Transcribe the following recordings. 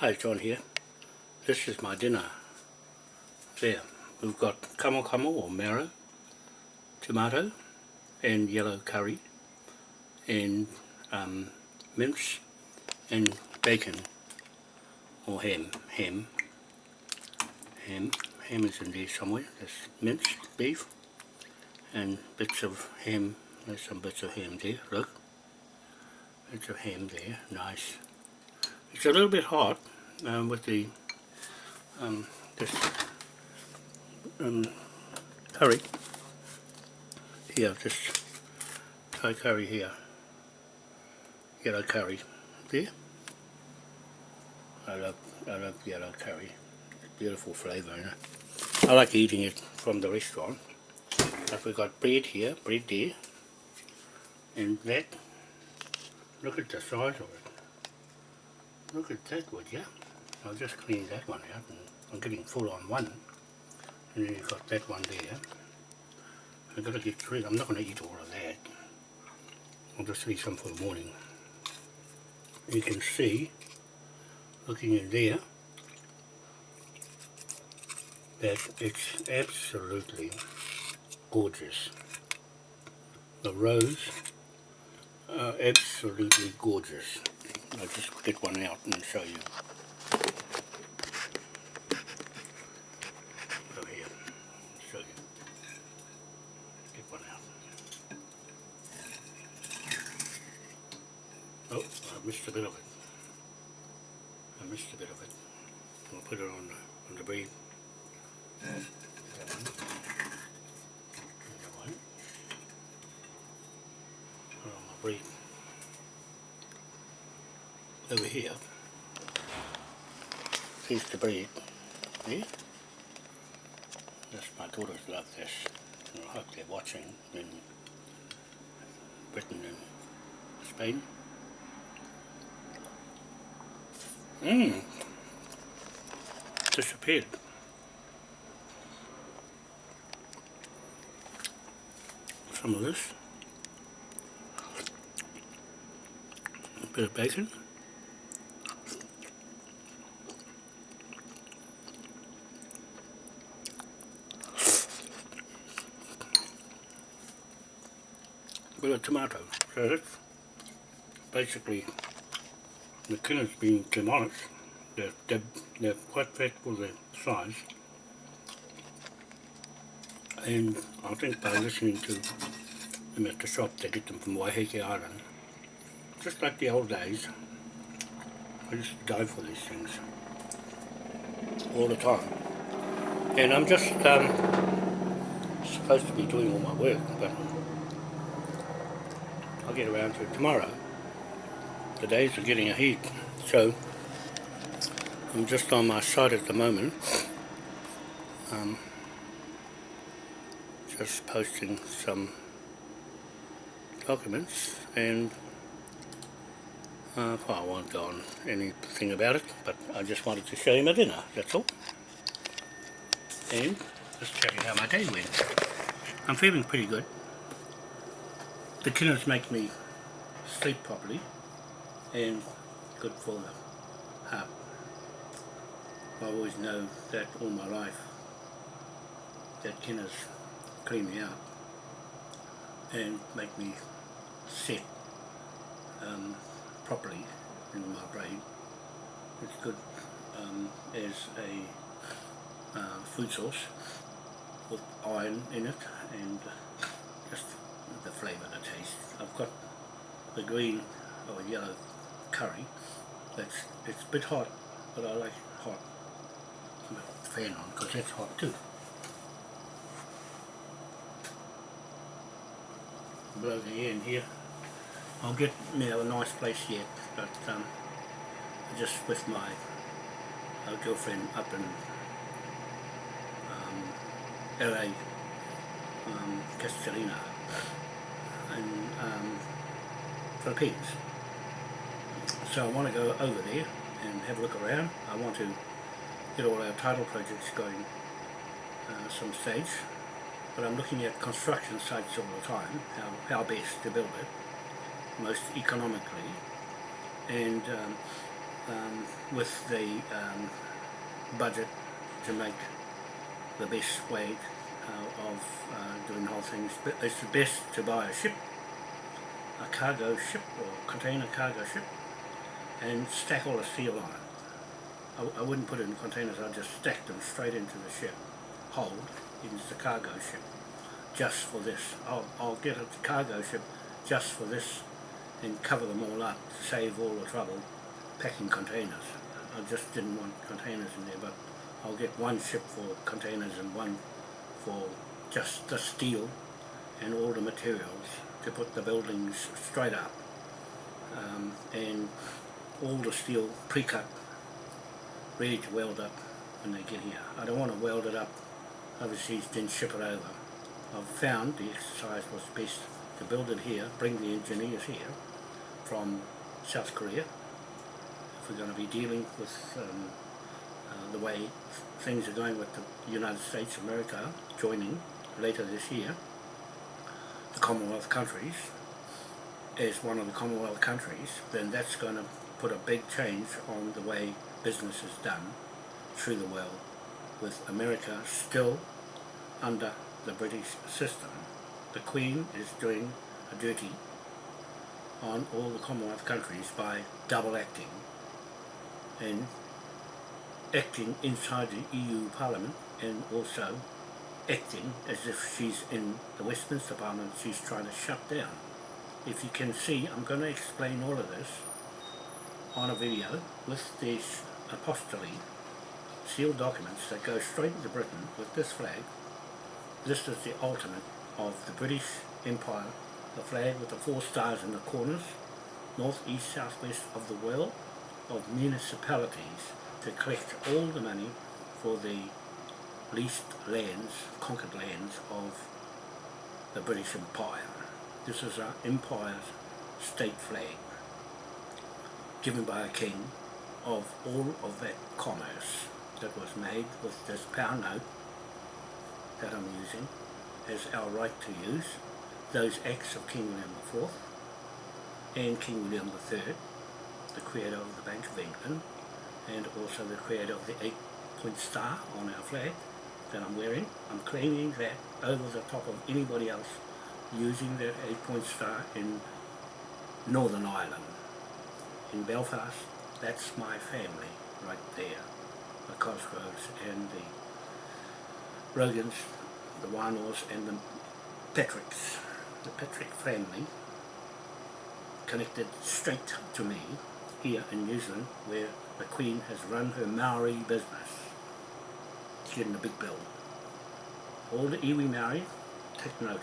Hi, John here. This is my dinner. There, we've got kamo kamo or marrow, tomato and yellow curry and um, mince and bacon or ham, ham, ham, ham is in there somewhere, there's minced beef and bits of ham, there's some bits of ham there, look, bits of ham there, nice. It's a little bit hot um, with the um, this um, curry here, this Thai curry here, yellow curry there. I love, I love yellow curry, beautiful flavour. I like eating it from the restaurant. But we've got bread here, bread there, and that, look at the size of it. Look at that would you? I'll just clean that one out and I'm getting full on one. And then you've got that one there. I've got to get through I'm not going to eat all of that. I'll just leave some for the morning. You can see, looking in there, that it's absolutely gorgeous. The rows are absolutely gorgeous. I'll just get one out and show you. Over here, show you. Get one out. Oh, I missed a bit of it. I missed a bit of it. I'll put it on the, on the bread. That one. That one. Put it on my bread over here. Piece to bread yeah Yes, my daughters love this. And I hope they're watching in Britain and Spain. Mmm disappeared. Some of this. A bit of bacon with a tomato. So that's basically the killer's being demolished. They're, they're, they're quite fat for their size. And I think by listening to them at the shop, they get them from Waiheke Island. Just like the old days. I used to die for these things. All the time. And I'm just um, supposed to be doing all my work, but get around to it tomorrow. The days are getting ahead, so I'm just on my site at the moment. Um, just posting some documents and uh, well, I won't go on anything about it, but I just wanted to show you my dinner, that's all. And just tell you how my day went. I'm feeling pretty good the Kinners make me sleep properly and good for the heart. I always know that all my life that Kinners clean me out and make me sit um, properly in my brain. It's good um, as a uh, food source with iron in it and just the flavour, the taste. I've got the green or yellow curry. That's it's a bit hot, but I like hot. Put fan on because that's hot too. Blow the in here. I'll get you know, a nice place yet, but um, just with my uh, girlfriend up in um, LA, um, Castellina and um, Philippines. So I want to go over there and have a look around. I want to get all our title projects going uh, some stage. But I'm looking at construction sites all the time, how, how best to build it, most economically. And um, um, with the um, budget to make the best way uh, of uh, doing the whole thing. It's the best to buy a ship, a cargo ship or container cargo ship and stack all the steel on it. I, I wouldn't put it in containers, I'd just stack them straight into the ship, hold, into the cargo ship, just for this. I'll, I'll get a cargo ship just for this and cover them all up, to save all the trouble packing containers. I just didn't want containers in there, but I'll get one ship for containers and one for just the steel and all the materials to put the buildings straight up um, and all the steel pre-cut ready to weld up when they get here. I don't want to weld it up overseas then ship it over. I've found the exercise was best to build it here, bring the engineers here from South Korea if we're going to be dealing with um, the way things are going with the United States, America joining later this year, the Commonwealth countries, as one of the Commonwealth countries, then that's going to put a big change on the way business is done through the world, with America still under the British system. The Queen is doing a duty on all the Commonwealth countries by double acting and acting inside the EU Parliament and also acting as if she's in the Westminster Parliament she's trying to shut down. If you can see, I'm going to explain all of this on a video with these apostille sealed documents that go straight into Britain with this flag. This is the ultimate of the British Empire, the flag with the four stars in the corners, north, east, south, west of the world, of municipalities to collect all the money for the leased lands, conquered lands of the British Empire. This is our empire's state flag given by a king of all of that commerce that was made with this pound note that I'm using as our right to use those acts of King William IV and King William III the creator of the Bank of England and also the creator of the eight-point star on our flag that I'm wearing. I'm claiming that over the top of anybody else using that eight-point star in Northern Ireland. In Belfast, that's my family right there. The Cosgroves and the Rogans, the Warnors and the Patricks. The Patrick family connected straight to me here in New Zealand where the Queen has run her Maori business. She's getting a big bill. All the iwi Maori, take note.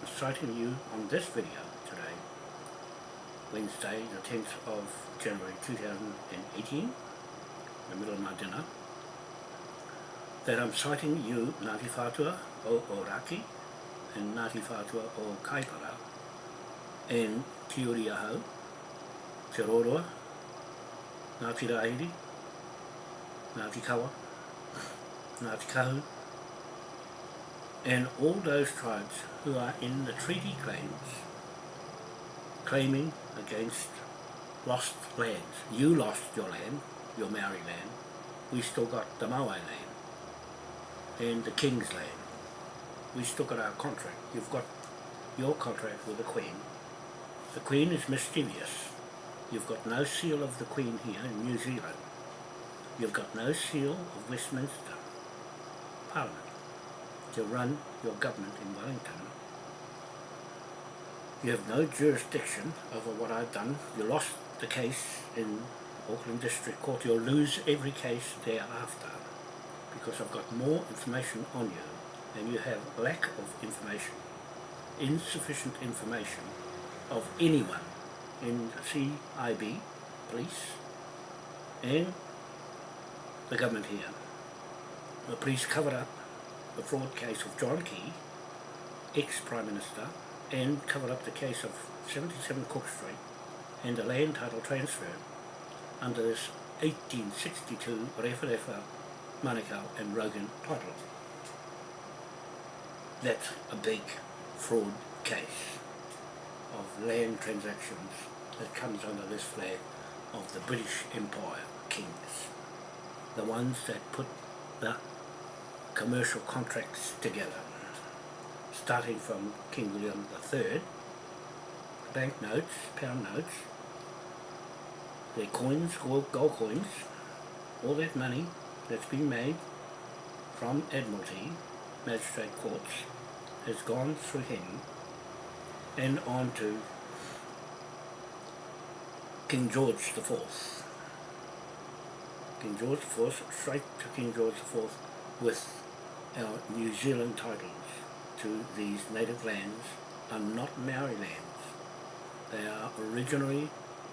I'm citing you on this video today, Wednesday the 10th of January 2018, the middle of my dinner, that I'm citing you Ngāti Whātua o Oraki and Ngāti Whātua o Kaipara and Te Uri Ahau, Te Roroa, Ngāti Rahiri, Ngāti Kawa, Ngāti Kahu, and all those tribes who are in the treaty claims claiming against lost lands. You lost your land, your Maori land, we still got the Maui land and the King's land. We still got our contract. You've got your contract with the Queen. The Queen is mischievous. You've got no seal of the Queen here in New Zealand. You've got no seal of Westminster Parliament to run your government in Wellington. You have no jurisdiction over what I've done. You lost the case in Auckland District Court. You'll lose every case thereafter because I've got more information on you and you have lack of information, insufficient information of anyone in CIB, police, and the government here. The police covered up the fraud case of John Key, ex-Prime Minister, and covered up the case of 77 Cook Street and the land title transfer under this 1862 Rewharewha, Manukau and Rogan title. That's a big fraud case of land transactions that comes under this flag of the British Empire kings, the ones that put the commercial contracts together, starting from King William III, bank notes, pound notes, their coins, gold, gold coins, all that money that's been made from Admiralty, magistrate courts, has gone through him and on to King George IV. King George IV, straight to King George IV with our New Zealand titles to these native lands are not Maori lands. They are originally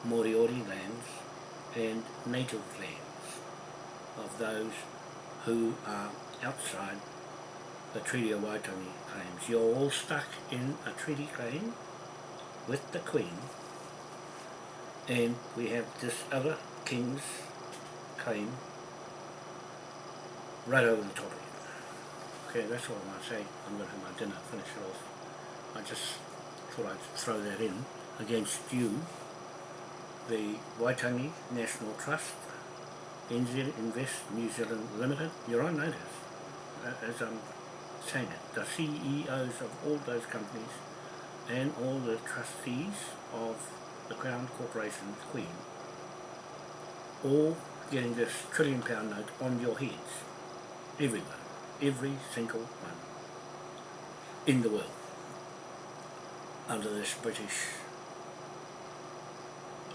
Moriori lands and native lands of those who are outside the Treaty of Waitangi claims. You're all stuck in a treaty claim with the Queen and we have this other King's claim right over the top of it. Okay, that's all I'm going to say. I'm going to have my dinner, finish it off. I just thought I'd throw that in against you, the Waitangi National Trust, NZ Invest New Zealand Limited, you're on notice, uh, as I'm saying it. The CEOs of all those companies and all the trustees of the Crown Corporation Queen, all getting this trillion pound note on your heads. Everyone. Every single one. In the world. Under this British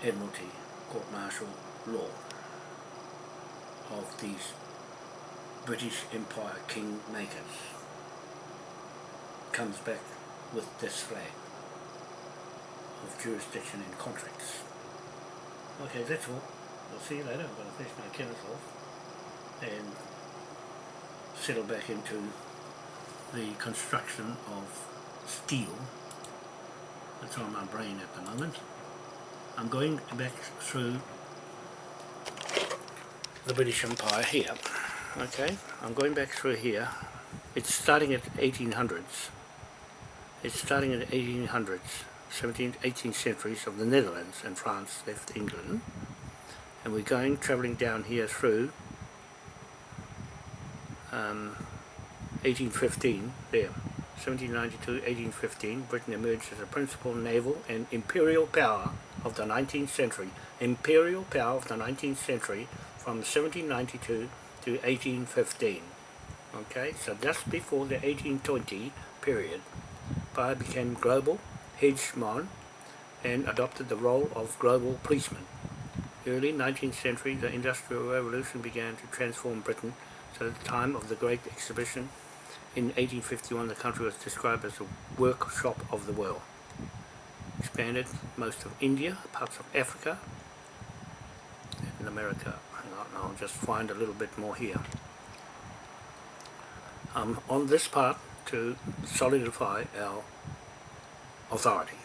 Admiralty Court Martial law of these British Empire King makers comes back with this flag of jurisdiction in contracts. Okay, that's all. I'll see you later. I'm going to finish my Kenneth off and settle back into the construction of steel that's on my brain at the moment. I'm going back through the British Empire here. Okay, I'm going back through here. It's starting at 1800s. It's starting at 1800s. 17th, 18th centuries of the Netherlands and France left England. And we're going travelling down here through um, 1815 there. 1792 1815 Britain emerged as a principal naval and imperial power of the 19th century. Imperial power of the 19th century from 1792 to 1815 okay so just before the 1820 period. Empire became global hegemon and adopted the role of global policeman. Early 19th century, the Industrial Revolution began to transform Britain, so at the time of the Great Exhibition in 1851 the country was described as a workshop of the world. Expanded most of India, parts of Africa, and America. Hang on, I'll just find a little bit more here. Um, on this part, to solidify our authority.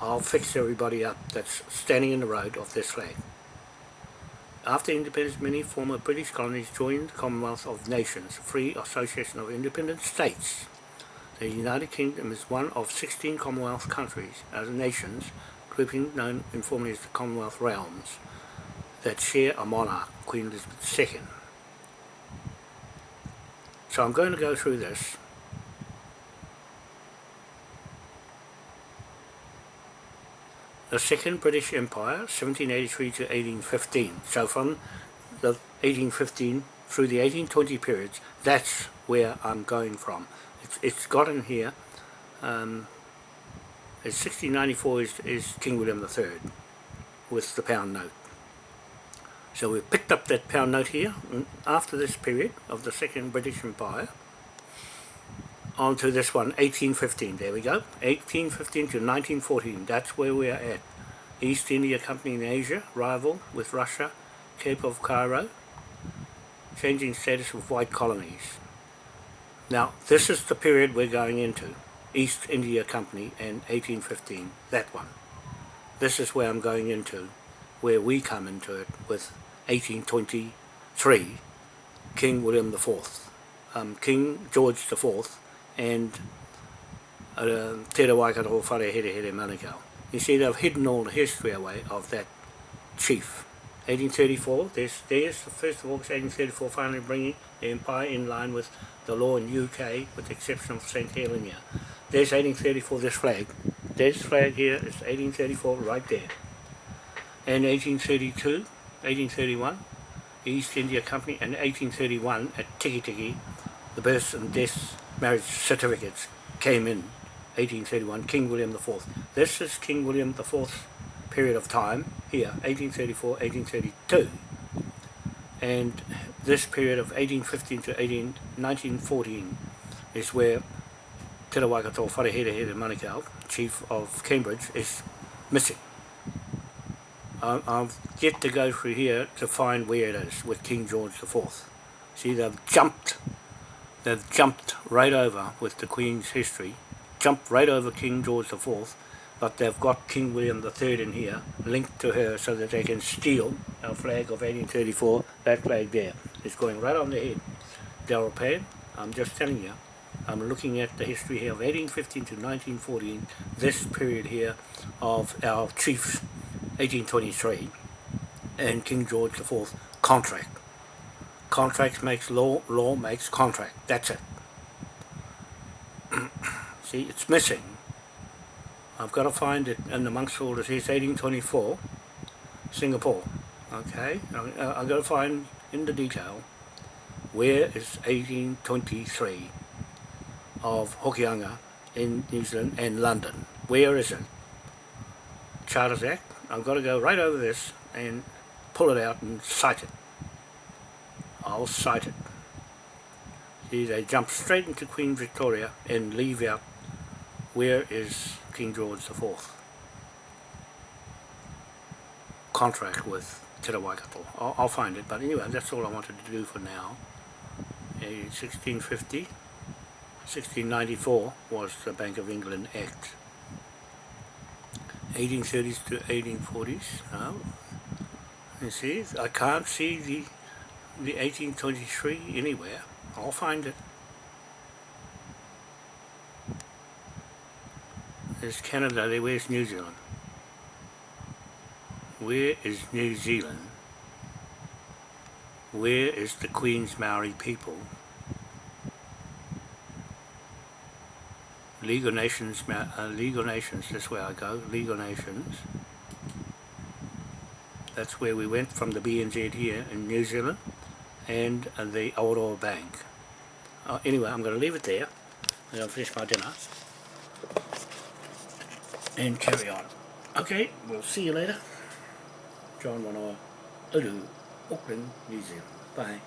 I'll fix everybody up that's standing in the road of this flag. After independence, many former British colonies joined the Commonwealth of Nations, a free association of independent states. The United Kingdom is one of 16 Commonwealth countries, as nations, grouping known informally as the Commonwealth Realms, that share a monarch, Queen Elizabeth II. So I'm going to go through this the Second British Empire, 1783 to 1815. So from the 1815 through the 1820 periods, that's where I'm going from. It's, it's got in here, um, 1694 is, is King William III with the pound note. So we've picked up that pound note here after this period of the Second British Empire onto this one, 1815, there we go, 1815 to 1914, that's where we are at. East India Company in Asia, rival with Russia, Cape of Cairo, changing status of white colonies. Now, this is the period we're going into, East India Company and 1815, that one. This is where I'm going into, where we come into it with 1823, King William IV, um, King George IV, and uh, Te Rawaikato Whare Here Here Manukau. You see they've hidden all the history away of that chief. 1834, there's, there's the 1st of August 1834 finally bringing the empire in line with the law in UK with the exception of St Helena. There's 1834, this flag. This flag here is 1834 right there. And 1832, 1831, East India Company, and 1831 at Tiki Tiki, the birth and death marriage certificates came in 1831, King William IV. This is King William IV period of time here, 1834, 1832. And this period of 1815 to 18, 1914 is where Te Waikato Wharehere Manukau, Chief of Cambridge, is missing. I've yet to go through here to find where it is with King George IV. See, they've jumped, they've jumped right over with the Queen's history, jumped right over King George IV but they've got King William III in here linked to her so that they can steal our flag of 1834 that flag there it's going right on the head. Darrell Pan I'm just telling you I'm looking at the history here of 1815 to 1914 this period here of our chiefs 1823 and King George IV contract contract makes law law makes contract that's it see it's missing I've got to find it in amongst all this. It's 1824, Singapore. Okay, I've got to find in the detail where is 1823 of Hokianga in New Zealand and London. Where is it? Charters Act. I've got to go right over this and pull it out and cite it. I'll cite it. See, they jump straight into Queen Victoria and leave out where is King George IV contract with Te Waikato. I'll, I'll, find it, but anyway, that's all I wanted to do for now. In 1650, 1694 was the Bank of England Act. 1830s to 1840s. No. You see, I can't see the the 1823 anywhere. I'll find it. There's Canada, there. where's New Zealand? Where is New Zealand? Where is the Queen's Maori people? Of Nations, uh, of Nations, that's where I go, of Nations. That's where we went from the BNZ here in New Zealand and the Aotearoa Bank. Uh, anyway, I'm going to leave it there. and to finish my dinner and carry on. Okay, we'll see you later. John Wanoa, Uru, Auckland, New Zealand. Bye.